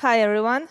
Hi, everyone.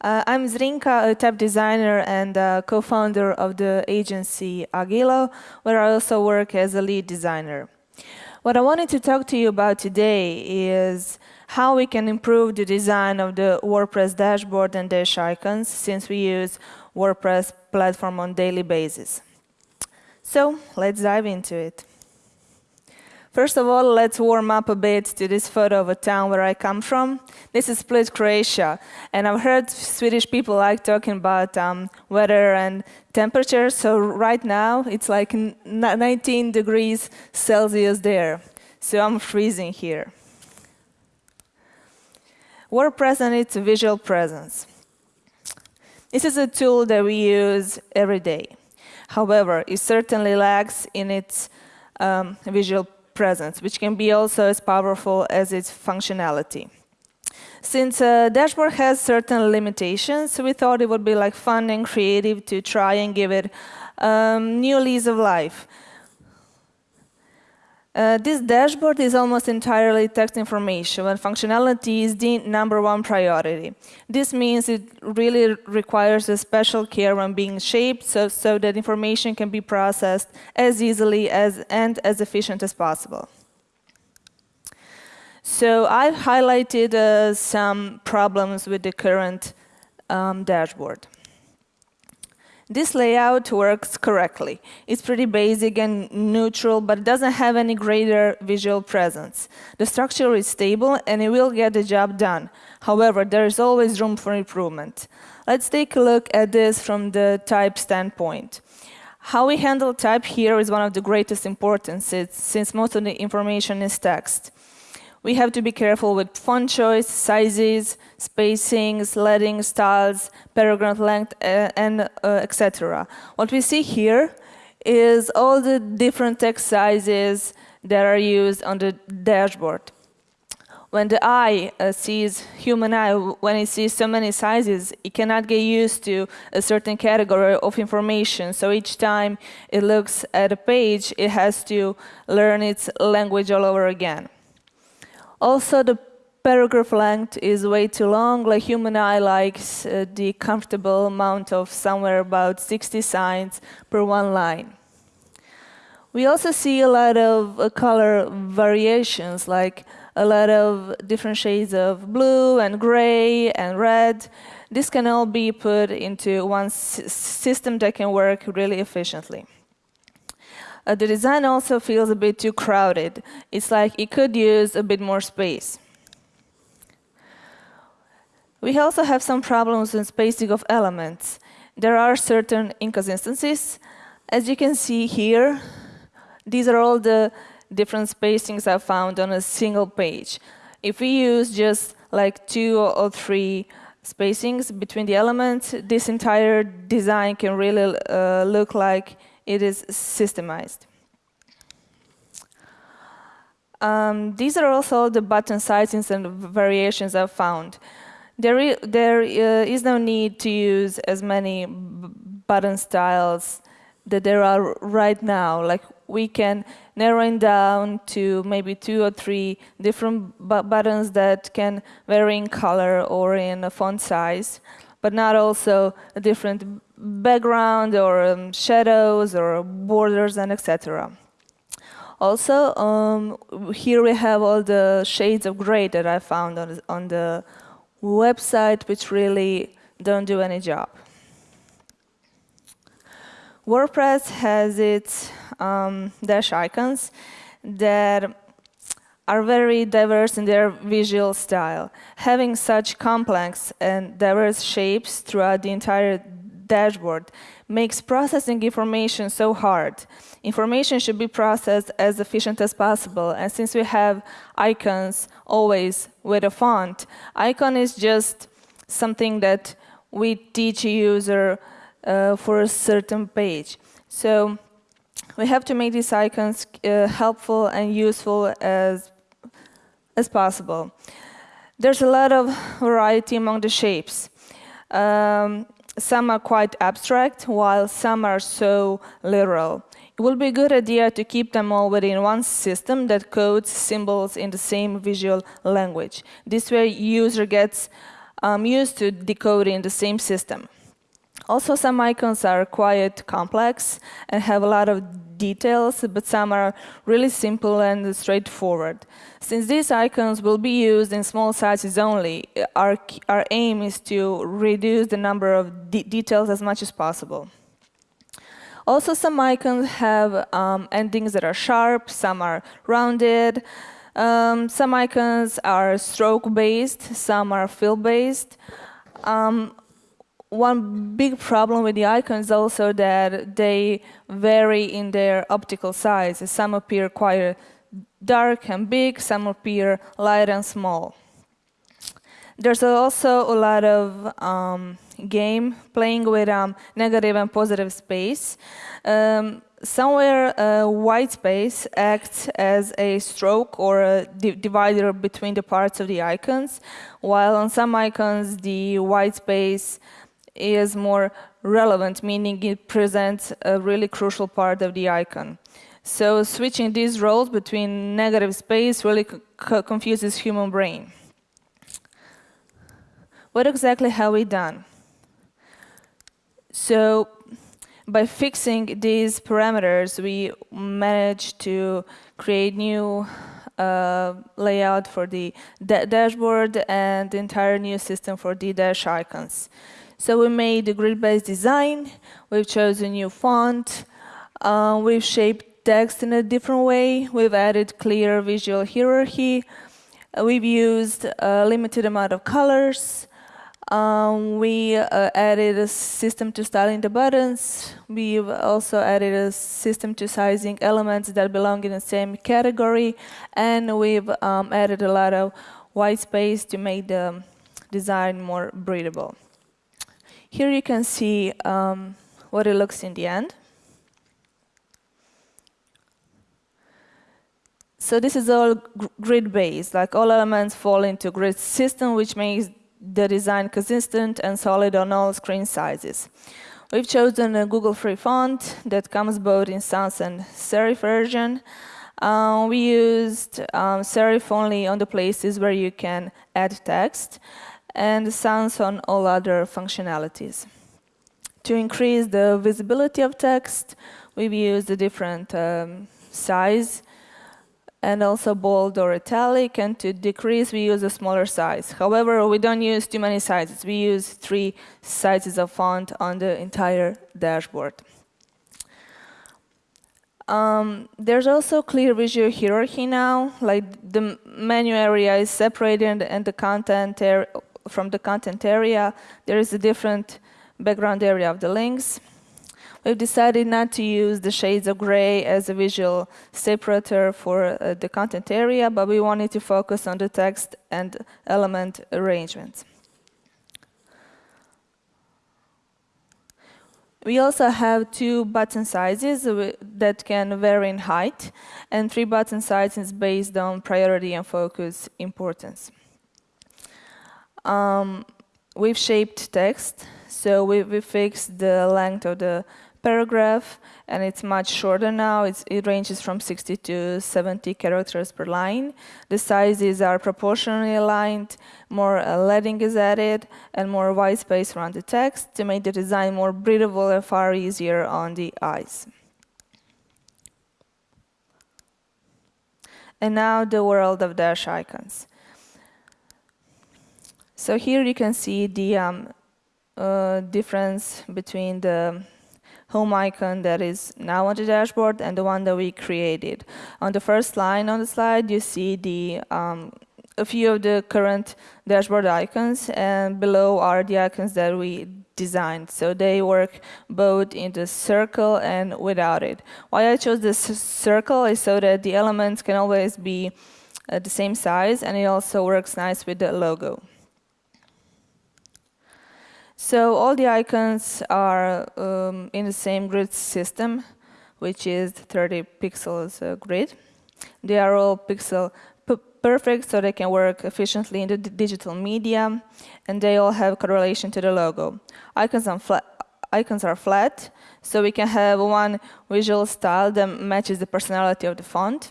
Uh, I'm Zrinka, a type designer and uh, co-founder of the agency Agilo, where I also work as a lead designer. What I wanted to talk to you about today is how we can improve the design of the WordPress dashboard and dash icons since we use WordPress platform on daily basis. So let's dive into it. First of all, let's warm up a bit to this photo of a town where I come from. This is Split, Croatia, and I've heard Swedish people like talking about um, weather and temperature, so right now it's like 19 degrees Celsius there, so I'm freezing here. WordPress and its visual presence. This is a tool that we use every day. However, it certainly lacks in its um, visual presence, which can be also as powerful as its functionality. Since uh, Dashboard has certain limitations, we thought it would be like fun and creative to try and give it um, new lease of life. Uh, this dashboard is almost entirely text information, and functionality is the number one priority. This means it really requires a special care when being shaped so, so that information can be processed as easily as, and as efficient as possible. So I've highlighted uh, some problems with the current um, dashboard. This layout works correctly. It's pretty basic and neutral, but it doesn't have any greater visual presence. The structure is stable and it will get the job done. However, there is always room for improvement. Let's take a look at this from the type standpoint. How we handle type here is one of the greatest importance since most of the information is text we have to be careful with font choice, sizes, spacings, leading, styles, paragraph length, uh, and uh, etc. What we see here is all the different text sizes that are used on the dashboard. When the eye uh, sees, human eye, when it sees so many sizes, it cannot get used to a certain category of information. So each time it looks at a page, it has to learn its language all over again. Also, the paragraph length is way too long. Like human eye likes uh, the comfortable amount of somewhere about 60 signs per one line. We also see a lot of uh, color variations, like a lot of different shades of blue and gray and red. This can all be put into one system that can work really efficiently. Uh, the design also feels a bit too crowded. It's like it could use a bit more space. We also have some problems in spacing of elements. There are certain inconsistencies. As you can see here, these are all the different spacings I found on a single page. If we use just like two or three spacings between the elements, this entire design can really uh, look like it is systemized. Um, these are also the button sizes and variations I've found. There, there uh, is no need to use as many button styles that there are right now. Like we can narrow it down to maybe two or three different bu buttons that can vary in color or in font size, but not also a different background or um, shadows or borders and etc. Also, um, here we have all the shades of gray that I found on, on the website, which really don't do any job. WordPress has its um, dash icons that are very diverse in their visual style. Having such complex and diverse shapes throughout the entire dashboard makes processing information so hard. Information should be processed as efficient as possible, and since we have icons always with a font, icon is just something that we teach a user uh, for a certain page. So we have to make these icons uh, helpful and useful as, as possible. There's a lot of variety among the shapes. Um, some are quite abstract, while some are so literal. It will be a good idea to keep them all within one system that codes symbols in the same visual language. This way, user gets um, used to decoding in the same system. Also, some icons are quite complex and have a lot of details, but some are really simple and straightforward. Since these icons will be used in small sizes only, our, our aim is to reduce the number of de details as much as possible. Also, some icons have um, endings that are sharp, some are rounded, um, some icons are stroke-based, some are fill-based. Um, one big problem with the icons also that they vary in their optical size. Some appear quite dark and big, some appear light and small. There's also a lot of um, game playing with um, negative and positive space. Um, somewhere uh, white space acts as a stroke or a di divider between the parts of the icons, while on some icons the white space is more relevant, meaning it presents a really crucial part of the icon. So switching these roles between negative space really confuses human brain. What exactly have we done? So by fixing these parameters, we managed to create new uh, layout for the da dashboard and the entire new system for the dash icons. So we made a grid-based design, we've chosen a new font, uh, we've shaped text in a different way, we've added clear visual hierarchy, uh, we've used a limited amount of colors, um, we uh, added a system to styling the buttons. We've also added a system to sizing elements that belong in the same category. And we've um, added a lot of white space to make the design more breathable. Here you can see um, what it looks in the end. So this is all grid-based, like all elements fall into grid system, which makes the design consistent and solid on all screen sizes. We've chosen a Google Free font that comes both in sans and serif version. Uh, we used um, serif only on the places where you can add text and sans on all other functionalities. To increase the visibility of text, we've used a different um, size and also bold or italic. And to decrease, we use a smaller size. However, we don't use too many sizes. We use three sizes of font on the entire dashboard. Um, there's also clear visual hierarchy now, like the menu area is separated and the content from the content area. There is a different background area of the links. We've decided not to use the shades of gray as a visual separator for uh, the content area, but we wanted to focus on the text and element arrangements. We also have two button sizes that can vary in height, and three button sizes based on priority and focus importance. Um, we've shaped text, so we, we fixed the length of the paragraph, and it's much shorter now. It's, it ranges from 60 to 70 characters per line. The sizes are proportionally aligned, more uh, leading is added, and more white space around the text to make the design more breathable and far easier on the eyes. And now the world of dash icons. So here you can see the um, uh, difference between the home icon that is now on the dashboard and the one that we created. On the first line on the slide, you see the um, a few of the current dashboard icons, and below are the icons that we designed. So they work both in the circle and without it. Why I chose this circle is so that the elements can always be uh, the same size, and it also works nice with the logo. So all the icons are um, in the same grid system, which is 30 pixels uh, grid. They are all pixel perfect, so they can work efficiently in the digital media, and they all have correlation to the logo. Icons, icons are flat, so we can have one visual style that matches the personality of the font.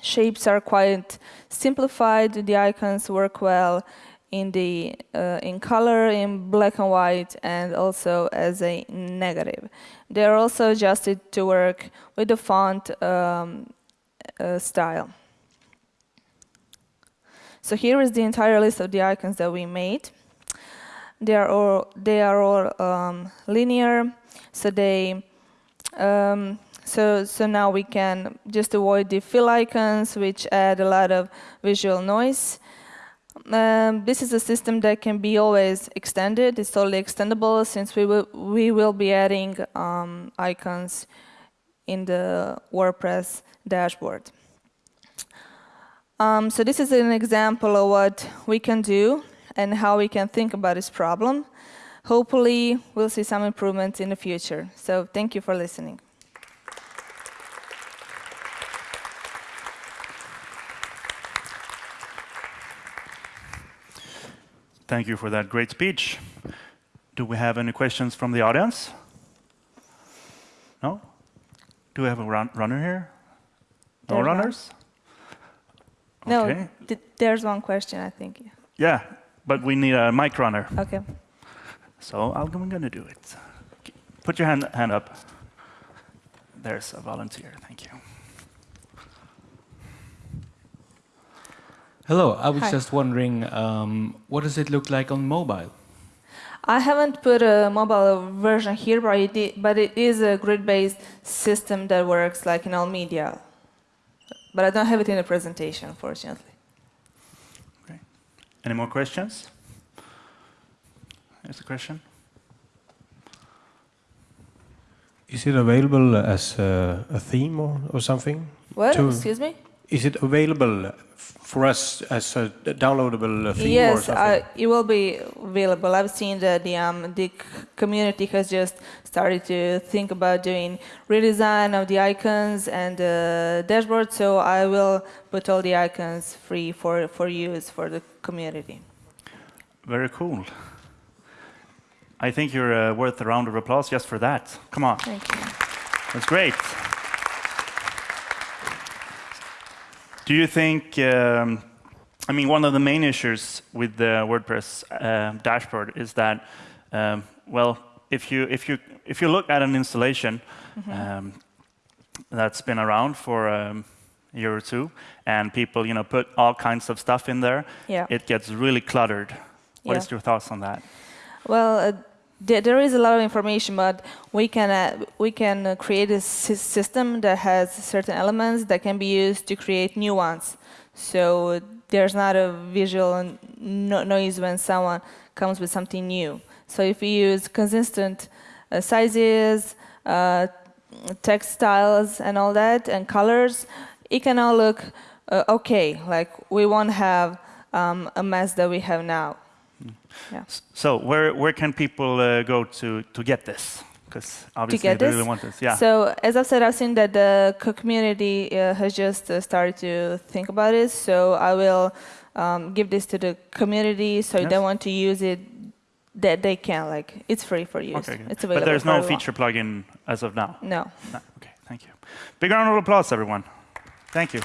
Shapes are quite simplified. The icons work well in the uh, in color, in black and white, and also as a negative. They are also adjusted to work with the font um, uh, style. So here is the entire list of the icons that we made. They are all they are all um, linear, so they um, so so now we can just avoid the fill icons, which add a lot of visual noise. Um, this is a system that can be always extended. It's totally extendable since we will we will be adding um, icons in the WordPress dashboard. Um, so this is an example of what we can do and how we can think about this problem. Hopefully, we'll see some improvements in the future. So thank you for listening. Thank you for that great speech. Do we have any questions from the audience? No? Do we have a run runner here? No There's runners? No, Okay. th there's one question, I think. Yeah, but we need a mic runner. Okay. So I'm going to do it. Put your hand, hand up. There's a volunteer. Thank you. Hello, I was Hi. just wondering, um, what does it look like on mobile? I haven't put a mobile version here, but it, but it is a grid-based system that works like in all media. But I don't have it in the presentation, unfortunately. Any more questions? There's a question. Is it available as a, a theme or, or something? What? To- Excuse me? Is it available for us as a downloadable thing? theme or Yes, uh, it will be available. I've seen that the um, the community has just started to think about doing redesign of the icons and the dashboard. So I will put all the icons free for for use for the community. Very cool. I think you're uh, worth a round of applause just for that. Come on. Thank you. That's great. Do you think, um, I mean, one of the main issues with the WordPress uh, dashboard is that, um, well, if you, if, you, if you look at an installation um, that's been around for um, a year or two, and people, you know, put all kinds of stuff in there, Yeah. it gets really cluttered. What is Yeah. your thoughts on that? Well, uh, there, there is a lot of information, but we can uh, we can create a sy- system that has certain elements that can be used to create new ones. So there's not a visual no- noise when someone comes with something new. So if we use consistent uh, sizes, uh, text styles, and all that, and colors, it can all look uh, okay. Like we won't have um, a mess that we have now. Yeah. So where, where can people uh, go to, to get this? Because obviously get they this? really want this. Yeah. So as I've said, I've seen that the community uh, has just uh, started to think about it. So I will um, give this to the community. So if they want to use it, that they can. Like it's free for use. okay. It's available. but there's no feature plugin as of now. No. No. Okay, thank you. Big round of applause, everyone. Thank you.